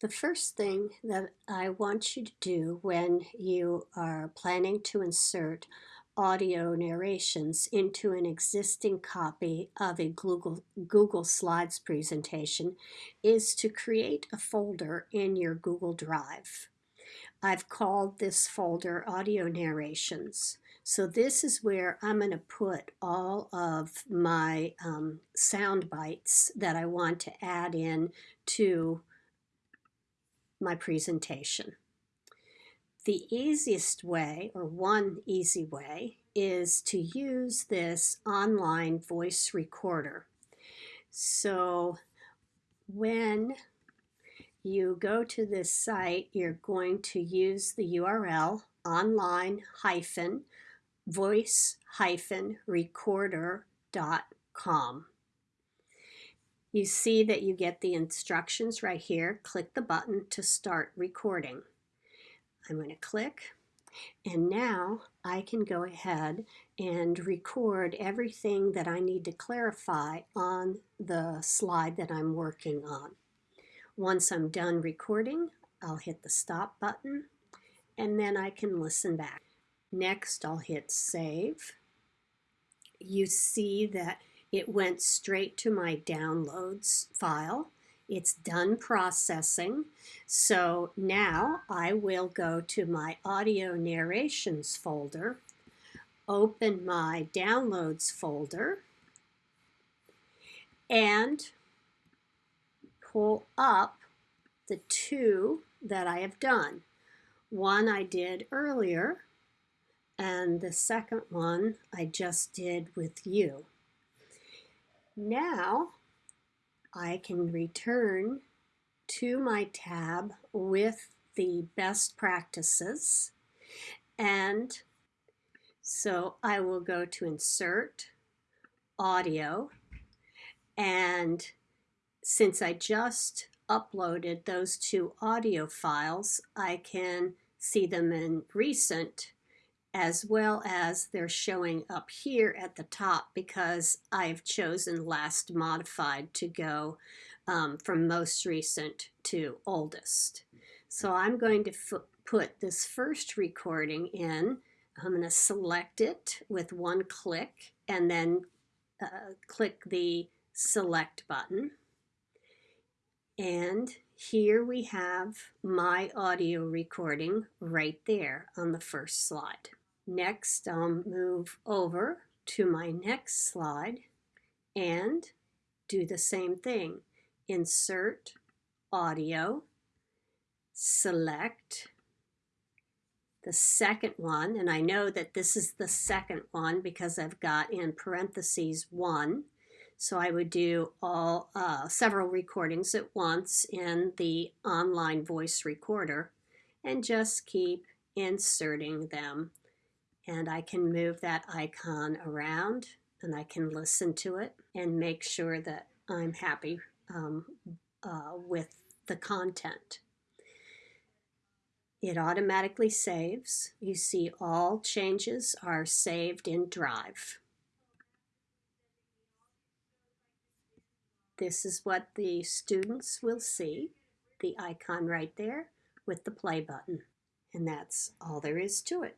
The first thing that I want you to do when you are planning to insert audio narrations into an existing copy of a Google, Google Slides presentation is to create a folder in your Google Drive. I've called this folder Audio Narrations. So this is where I'm going to put all of my um, sound bites that I want to add in to my presentation. The easiest way, or one easy way, is to use this online voice recorder. So when you go to this site, you're going to use the URL online hyphen voice hyphen recorder.com. You see that you get the instructions right here. Click the button to start recording. I'm going to click and now I can go ahead and record everything that I need to clarify on the slide that I'm working on. Once I'm done recording, I'll hit the stop button and then I can listen back. Next, I'll hit save. You see that it went straight to my downloads file. It's done processing. So now I will go to my audio narrations folder, open my downloads folder, and pull up the two that I have done. One I did earlier, and the second one I just did with you. Now I can return to my tab with the best practices. And so I will go to insert audio and since I just uploaded those two audio files I can see them in recent as well as they're showing up here at the top because I've chosen last modified to go um, from most recent to oldest. So I'm going to put this first recording in. I'm going to select it with one click and then uh, click the select button. And here we have my audio recording right there on the first slide. Next, I'll move over to my next slide and do the same thing. Insert audio, select the second one, and I know that this is the second one because I've got in parentheses one. So I would do all uh, several recordings at once in the online voice recorder and just keep inserting them and I can move that icon around and I can listen to it and make sure that I'm happy um, uh, with the content. It automatically saves. You see all changes are saved in Drive. This is what the students will see, the icon right there with the play button. And that's all there is to it.